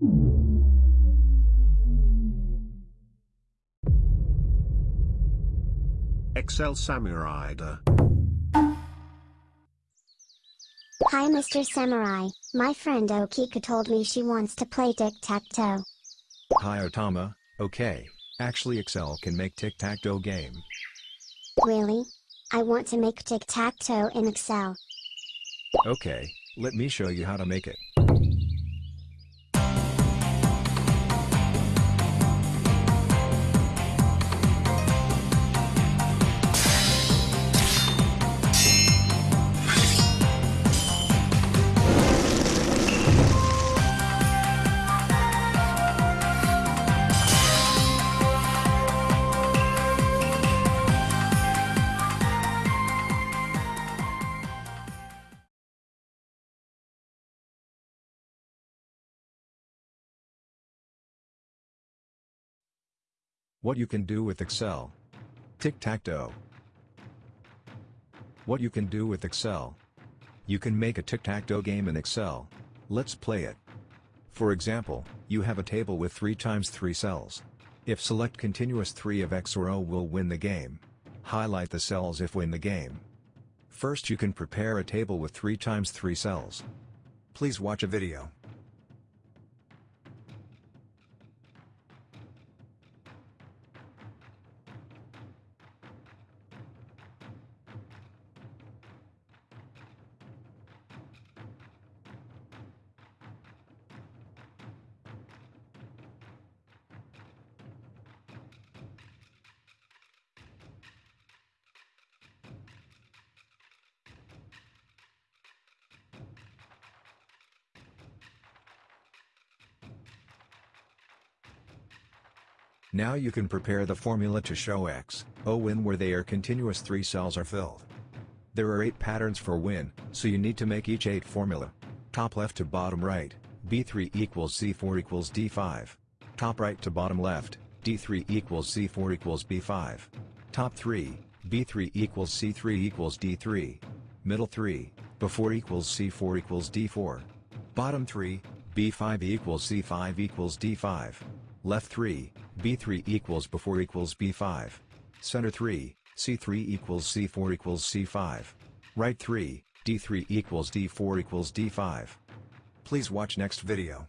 Excel Samurida. Hi Mr. Samurai, my friend Okika told me she wants to play tic-tac-toe. Hi Otama, okay, actually Excel can make tic-tac-toe game. Really? I want to make tic-tac-toe in Excel. Okay, let me show you how to make it. What you can do with Excel. Tic-tac-toe. What you can do with Excel. You can make a tic-tac-toe game in Excel. Let's play it. For example, you have a table with 3 times 3 cells. If select continuous 3 of X or O will win the game. Highlight the cells if win the game. First you can prepare a table with 3 times 3 cells. Please watch a video. Now you can prepare the formula to show X, O win where they are continuous 3 cells are filled. There are 8 patterns for win, so you need to make each 8 formula. Top left to bottom right, B3 equals C4 equals D5. Top right to bottom left, D3 equals C4 equals B5. Top 3, B3 equals C3 equals D3. Middle 3, B4 equals C4 equals D4. Bottom 3, B5 equals C5 equals D5. Left 3, B3 equals B4 equals B5. Center 3, C3 equals C4 equals C5. Right 3, D3 equals D4 equals D5. Please watch next video.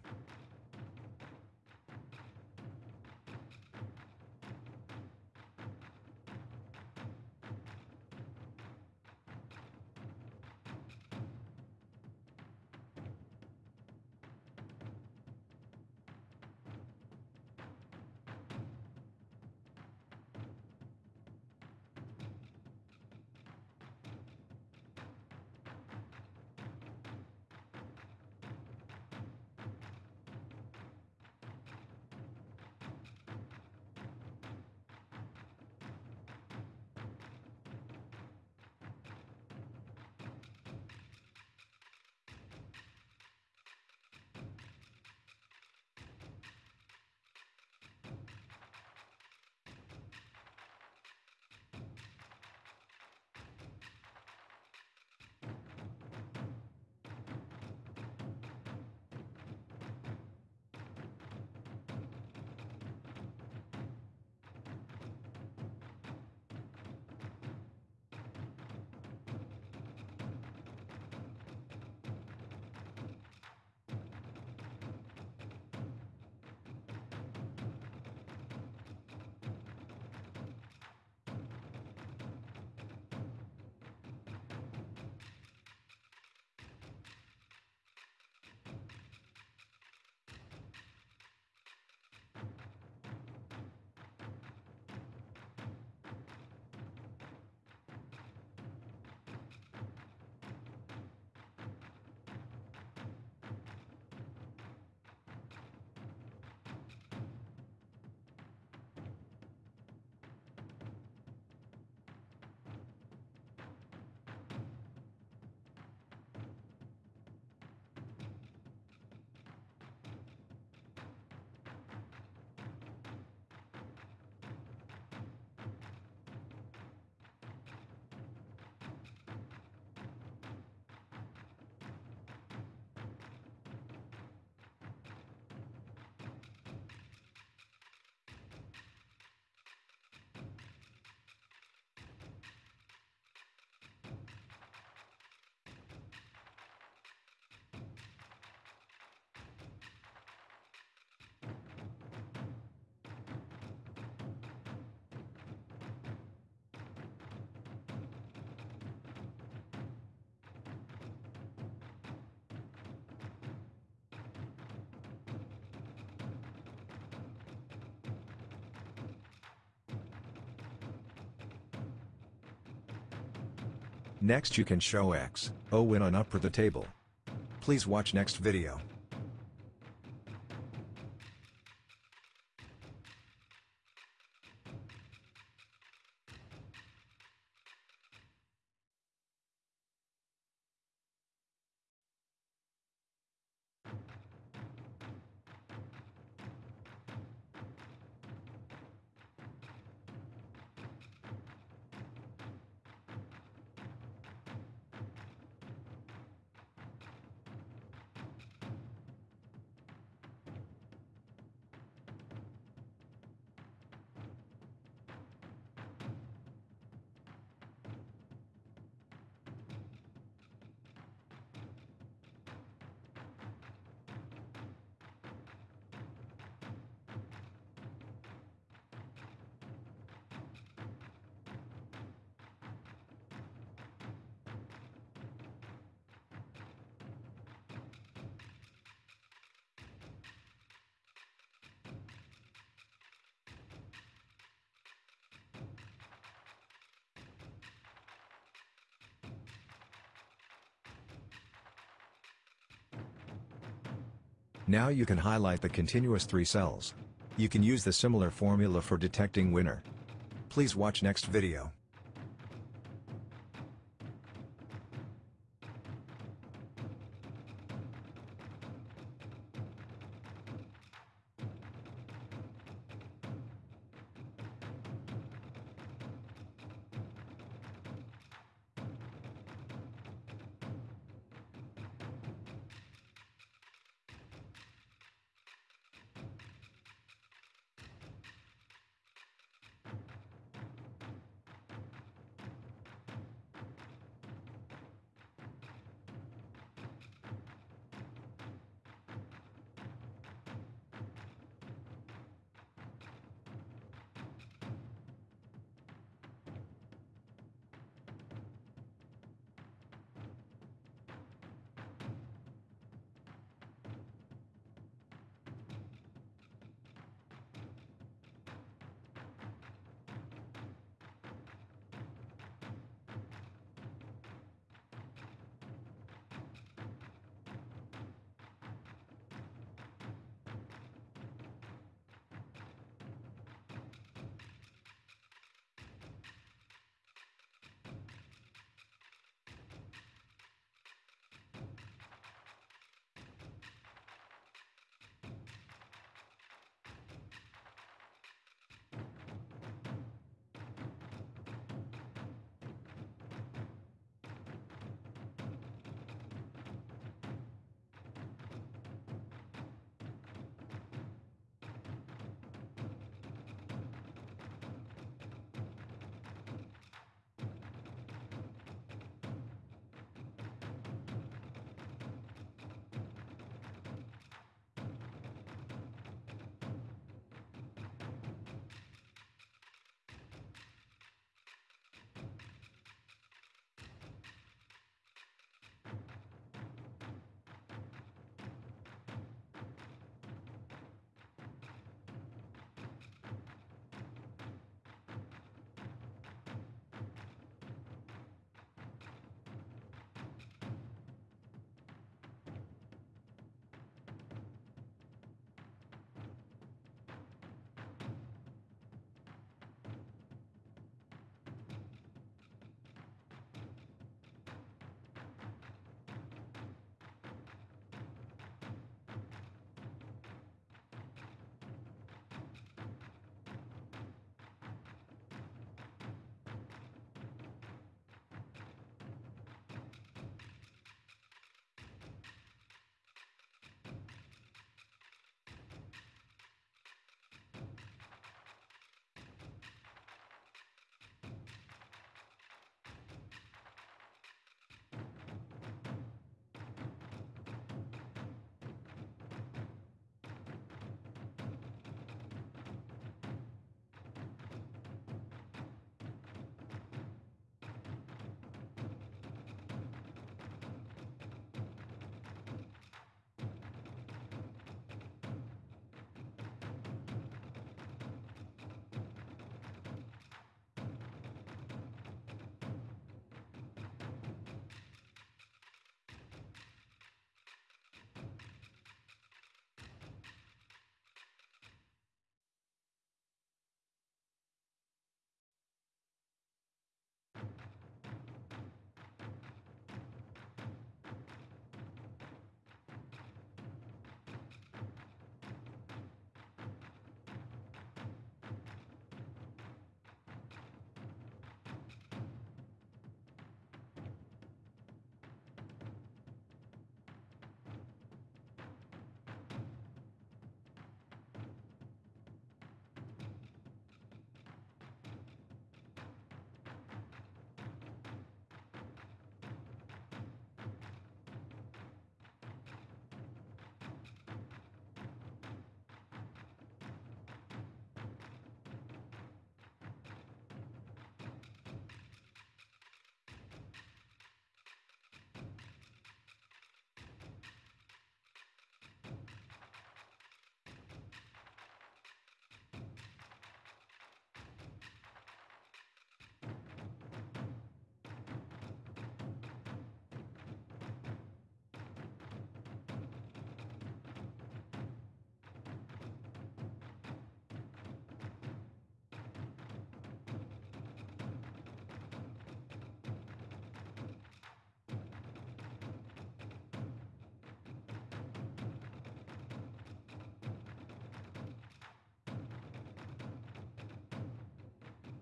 Next you can show X, O win on upper the table. Please watch next video. Now you can highlight the continuous three cells. You can use the similar formula for detecting winner. Please watch next video.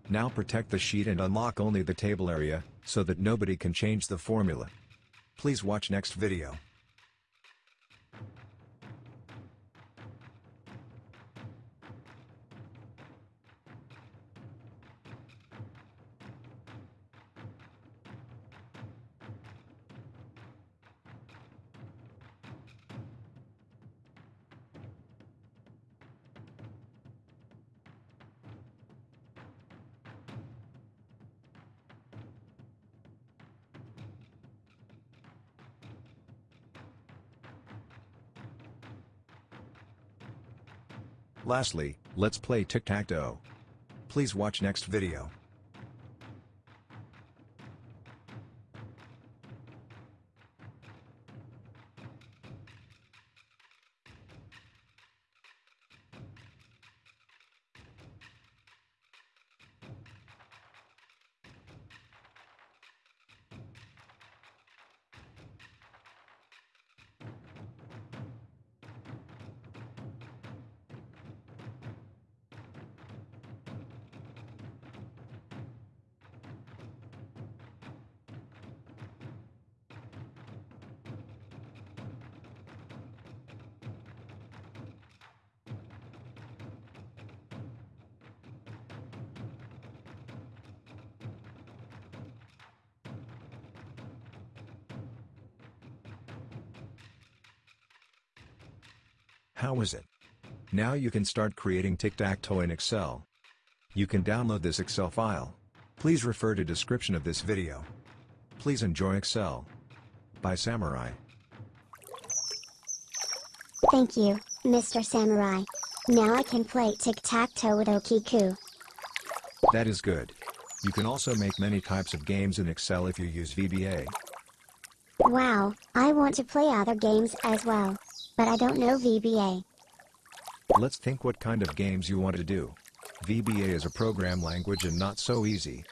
Now protect the sheet and unlock only the table area, so that nobody can change the formula. Please watch next video. Lastly, let's play tic-tac-toe. Please watch next video. How was it? Now you can start creating tic-tac-toe in Excel. You can download this Excel file. Please refer to description of this video. Please enjoy Excel. By Samurai. Thank you, Mr. Samurai. Now I can play tic-tac-toe with Okiku. That is good. You can also make many types of games in Excel if you use VBA. Wow, I want to play other games as well. But I don't know VBA. Let's think what kind of games you want to do. VBA is a program language and not so easy.